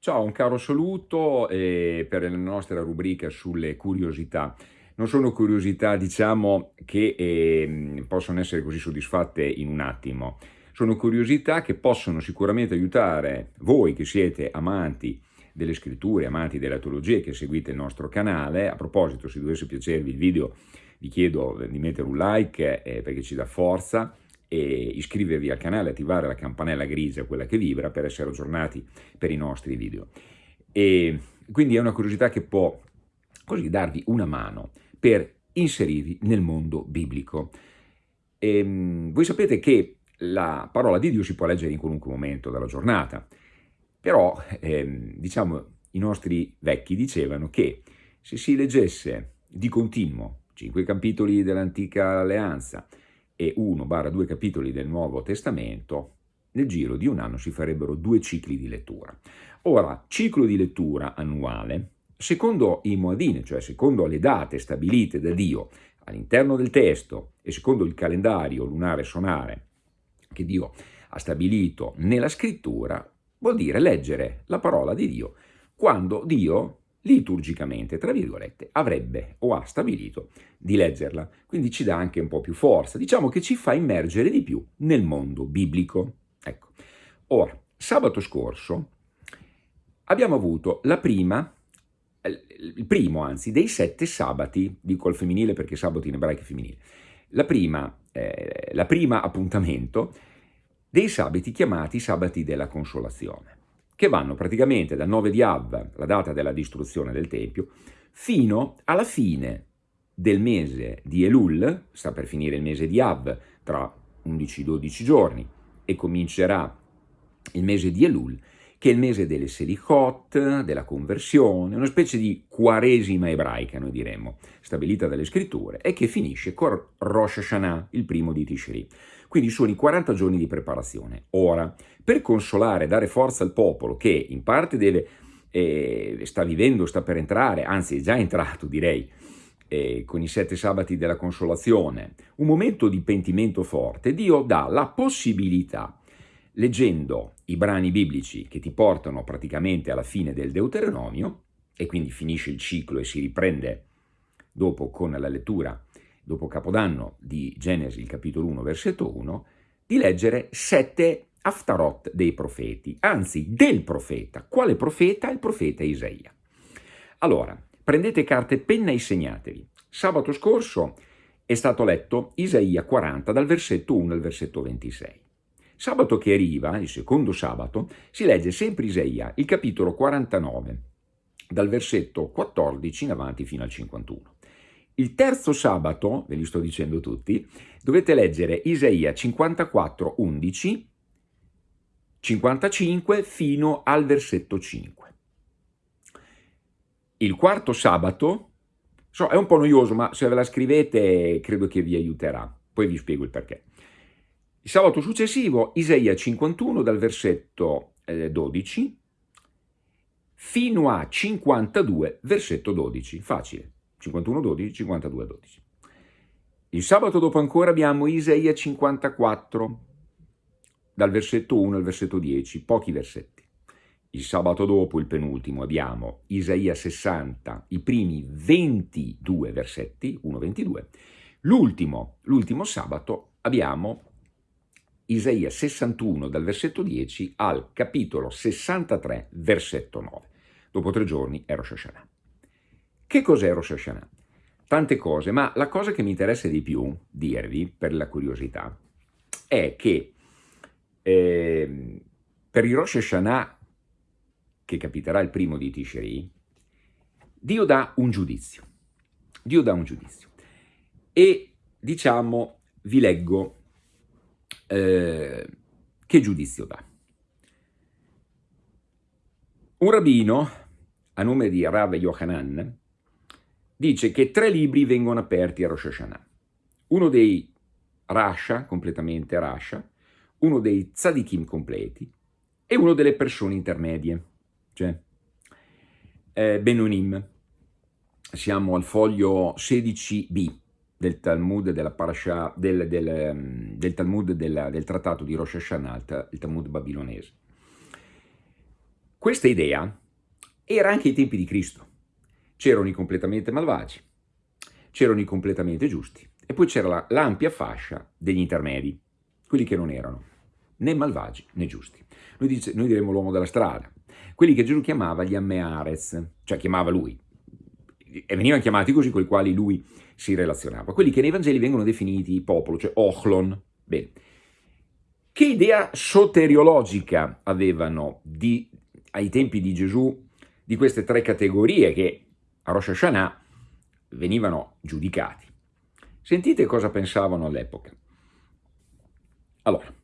Ciao, un caro saluto eh, per la nostra rubrica sulle curiosità. Non sono curiosità, diciamo, che eh, possono essere così soddisfatte in un attimo. Sono curiosità che possono sicuramente aiutare voi che siete amanti delle scritture, amanti della teologia che seguite il nostro canale. A proposito, se dovesse piacervi il video, vi chiedo di mettere un like eh, perché ci dà forza e iscrivervi al canale, attivare la campanella grigia, quella che vibra, per essere aggiornati per i nostri video. E quindi è una curiosità che può così darvi una mano per inserirvi nel mondo biblico. E, ehm, voi sapete che la parola di Dio si può leggere in qualunque momento della giornata, però ehm, diciamo i nostri vecchi dicevano che se si leggesse di continuo cinque capitoli dell'antica alleanza, e 1-2 capitoli del Nuovo Testamento, nel giro di un anno si farebbero due cicli di lettura. Ora, ciclo di lettura annuale, secondo i Moadine, cioè secondo le date stabilite da Dio all'interno del testo e secondo il calendario lunare sonare che Dio ha stabilito nella scrittura, vuol dire leggere la parola di Dio quando Dio liturgicamente, tra virgolette, avrebbe o ha stabilito di leggerla. Quindi ci dà anche un po' più forza, diciamo che ci fa immergere di più nel mondo biblico. Ecco. Ora, sabato scorso abbiamo avuto la prima, il primo anzi, dei sette sabati, dico al femminile perché sabato in ebraico è femminile, la prima, eh, la prima appuntamento dei sabati chiamati sabati della consolazione che vanno praticamente dal 9 di Av, la data della distruzione del Tempio, fino alla fine del mese di Elul, sta per finire il mese di Av, tra 11-12 giorni, e comincerà il mese di Elul, che è il mese delle Selichot, della conversione, una specie di quaresima ebraica, noi diremmo, stabilita dalle scritture, e che finisce con Rosh Hashanah, il primo di Tishri. Quindi sono i 40 giorni di preparazione. Ora, per consolare, dare forza al popolo che in parte deve, eh, sta vivendo, sta per entrare, anzi è già entrato direi, eh, con i sette sabati della consolazione, un momento di pentimento forte, Dio dà la possibilità, leggendo i brani biblici che ti portano praticamente alla fine del Deuteronomio, e quindi finisce il ciclo e si riprende dopo con la lettura dopo Capodanno di Genesi, il capitolo 1, versetto 1, di leggere sette Aftarot dei profeti, anzi del profeta. Quale profeta? Il profeta Isaia. Allora, prendete carta e penna e segnatevi. Sabato scorso è stato letto Isaia 40 dal versetto 1 al versetto 26. Sabato che arriva, il secondo sabato, si legge sempre Isaia, il capitolo 49, dal versetto 14 in avanti fino al 51. Il terzo sabato, ve li sto dicendo tutti, dovete leggere Isaia 54, 11, 55 fino al versetto 5. Il quarto sabato, so, è un po' noioso, ma se ve la scrivete credo che vi aiuterà, poi vi spiego il perché. Il sabato successivo, Isaia 51 dal versetto eh, 12 fino a 52 versetto 12, facile. 51 12, 52 12. Il sabato dopo ancora abbiamo Isaia 54, dal versetto 1 al versetto 10, pochi versetti. Il sabato dopo, il penultimo, abbiamo Isaia 60, i primi 22 versetti, 1-22. L'ultimo, l'ultimo sabato, abbiamo Isaia 61 dal versetto 10 al capitolo 63 versetto 9. Dopo tre giorni è Rosh Hashanah. Che cos'è Rosh Hashanah? Tante cose, ma la cosa che mi interessa di più dirvi, per la curiosità, è che eh, per il Rosh Hashanah, che capiterà il primo di Tishri, Dio dà un giudizio. Dio dà un giudizio. E, diciamo, vi leggo eh, che giudizio dà. Un rabbino, a nome di Rav Yohanan, dice che tre libri vengono aperti a Rosh Hashanah. Uno dei Rasha, completamente Rasha, uno dei Tzadikim completi e uno delle persone intermedie, cioè eh, Benonim. Siamo al foglio 16b del Talmud della parasha, del, del, ehm, del Talmud della, del trattato di Rosh Hashanah, il Talmud babilonese. questa idea era anche ai tempi di Cristo. C'erano i completamente malvagi, c'erano i completamente giusti e poi c'era l'ampia fascia degli intermedi, quelli che non erano né malvagi né giusti. Noi, dice, noi diremmo l'uomo della strada, quelli che Gesù chiamava gli ammeares, cioè chiamava lui, e venivano chiamati così con i quali lui si relazionava. Quelli che nei Vangeli vengono definiti popolo, cioè ochlon. Bene. Che idea soteriologica avevano di, ai tempi di Gesù di queste tre categorie che a Rosh Hashanah venivano giudicati? Sentite cosa pensavano all'epoca. Allora,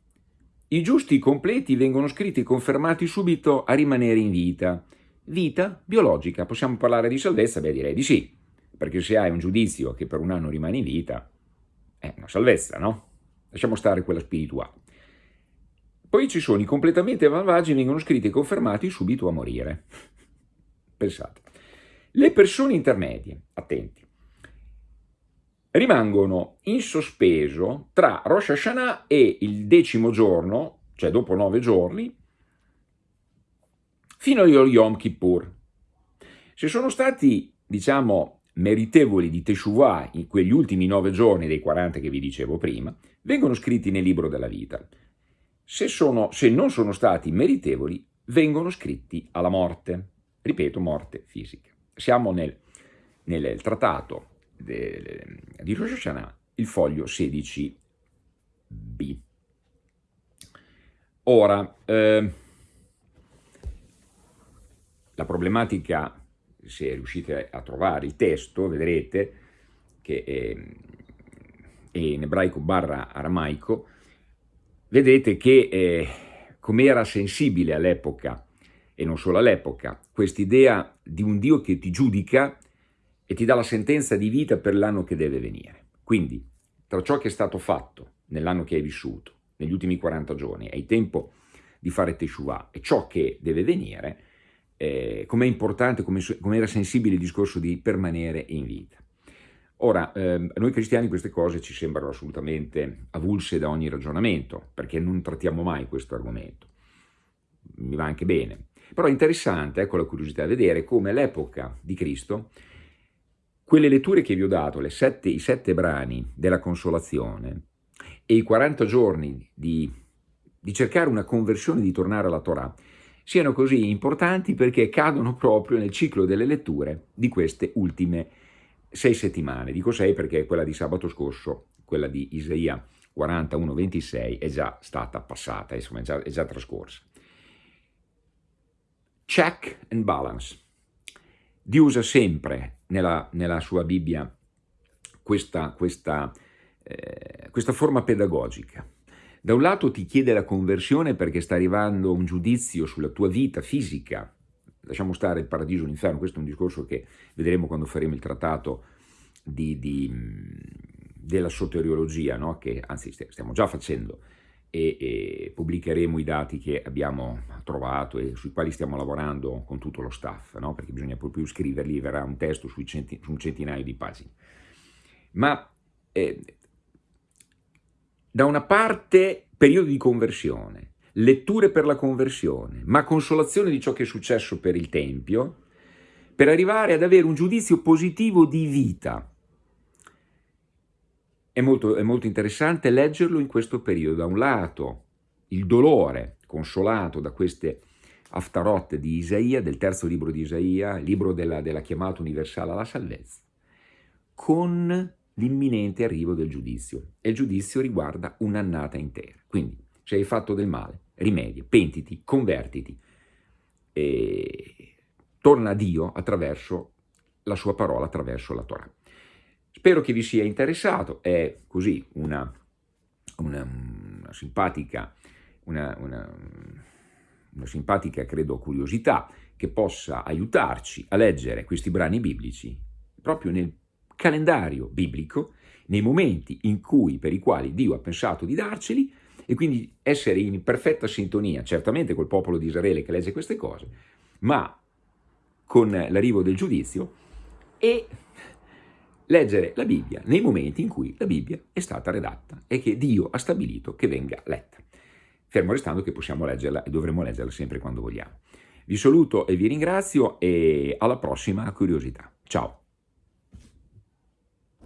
i giusti completi vengono scritti e confermati subito a rimanere in vita. Vita biologica, possiamo parlare di salvezza? Beh, direi di sì, perché se hai un giudizio che per un anno rimane in vita, è una salvezza, no? Lasciamo stare quella spirituale. Poi ci sono i completamente malvagi vengono scritti e confermati subito a morire. Pensate. Le persone intermedie, attenti, rimangono in sospeso tra Rosh Hashanah e il decimo giorno, cioè dopo nove giorni, fino a Yom Kippur. Se sono stati, diciamo, meritevoli di Teshuvah in quegli ultimi nove giorni dei 40 che vi dicevo prima, vengono scritti nel libro della vita. Se, sono, se non sono stati meritevoli, vengono scritti alla morte. Ripeto, morte fisica. Siamo nel, nel trattato di Rosh Hashanah, il foglio 16b. Ora, eh, la problematica, se riuscite a trovare il testo, vedrete che è, è in ebraico barra aramaico, vedete che eh, come era sensibile all'epoca, e non solo all'epoca, quest'idea di un Dio che ti giudica e ti dà la sentenza di vita per l'anno che deve venire. Quindi, tra ciò che è stato fatto nell'anno che hai vissuto, negli ultimi 40 giorni, hai tempo di fare Teshuvah, e ciò che deve venire, eh, com'è importante, come com era sensibile il discorso di permanere in vita. Ora, eh, a noi cristiani queste cose ci sembrano assolutamente avulse da ogni ragionamento, perché non trattiamo mai questo argomento. Mi va anche bene. Però è interessante, ecco la curiosità, vedere come all'epoca di Cristo quelle letture che vi ho dato, sette, i sette brani della consolazione e i 40 giorni di, di cercare una conversione, di tornare alla Torah, siano così importanti perché cadono proprio nel ciclo delle letture di queste ultime sei settimane. Dico sei perché quella di sabato scorso, quella di Isaia 41-26, è già stata passata, insomma è già, è già trascorsa. Check and balance. Dio usa sempre nella, nella sua Bibbia questa, questa, eh, questa forma pedagogica. Da un lato ti chiede la conversione perché sta arrivando un giudizio sulla tua vita fisica, lasciamo stare il paradiso e l'inferno, questo è un discorso che vedremo quando faremo il trattato di, di, della soteriologia, no? che anzi stiamo già facendo, e, e, pubblicheremo i dati che abbiamo trovato e sui quali stiamo lavorando con tutto lo staff, no? perché bisogna proprio scriverli, verrà un testo centi, su un centinaio di pagine. Ma eh, da una parte periodo di conversione, letture per la conversione, ma consolazione di ciò che è successo per il Tempio, per arrivare ad avere un giudizio positivo di vita, è molto, è molto interessante leggerlo in questo periodo. Da un lato il dolore consolato da queste aftarotte di Isaia, del terzo libro di Isaia, libro della, della chiamata universale alla salvezza, con l'imminente arrivo del giudizio. E il giudizio riguarda un'annata intera. Quindi, se hai fatto del male, rimedia, pentiti, convertiti, e torna a Dio attraverso la sua parola, attraverso la Torah. Spero che vi sia interessato, è così una, una, una simpatica, una, una, simpatica, credo, curiosità che possa aiutarci a leggere questi brani biblici proprio nel calendario biblico, nei momenti in cui, per i quali Dio ha pensato di darceli, e quindi essere in perfetta sintonia, certamente col popolo di Israele che legge queste cose, ma con l'arrivo del giudizio e leggere la Bibbia nei momenti in cui la Bibbia è stata redatta e che Dio ha stabilito che venga letta, fermo restando che possiamo leggerla e dovremo leggerla sempre quando vogliamo. Vi saluto e vi ringrazio e alla prossima curiosità. Ciao!